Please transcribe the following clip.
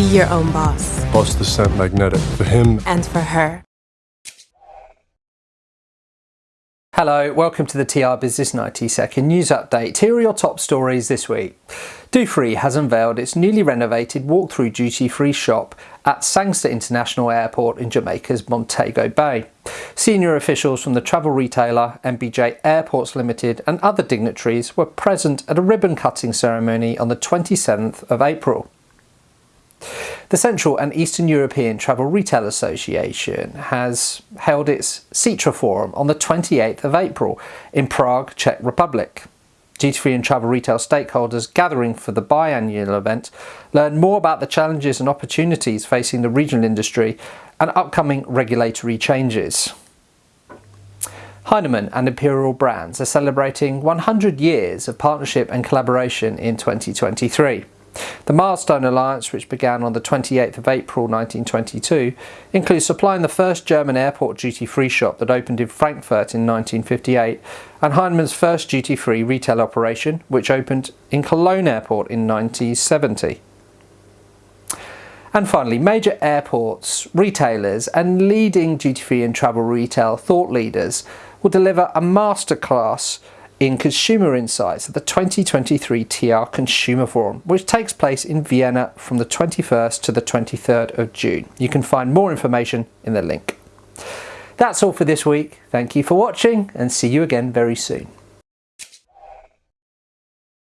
Be your own boss. Boss the scent magnetic for him and for her. Hello, welcome to the TR Business 90 second news update. Here are your top stories this week. Dufry has unveiled its newly renovated walk-through duty-free shop at Sangster International Airport in Jamaica's Montego Bay. Senior officials from the travel retailer MBJ Airports Limited and other dignitaries were present at a ribbon cutting ceremony on the 27th of April. The Central and Eastern European Travel Retail Association has held its CEETRA Forum on the 28th of April in Prague, Czech Republic. Duty-free and travel retail stakeholders gathering for the biannual event learn more about the challenges and opportunities facing the regional industry and upcoming regulatory changes. Heinemann and Imperial Brands are celebrating 100 years of partnership and collaboration in 2023. The Milestone Alliance, which began on the 28th of April 1922, includes supplying the first German airport duty-free shop that opened in Frankfurt in 1958 and Heinemann's first duty-free retail operation, which opened in Cologne Airport in 1970. And finally, major airports, retailers and leading duty-free and travel retail thought leaders will deliver a masterclass in consumer insights at the 2023 TR Consumer Forum, which takes place in Vienna from the 21st to the 23rd of June. You can find more information in the link. That's all for this week. Thank you for watching and see you again very soon.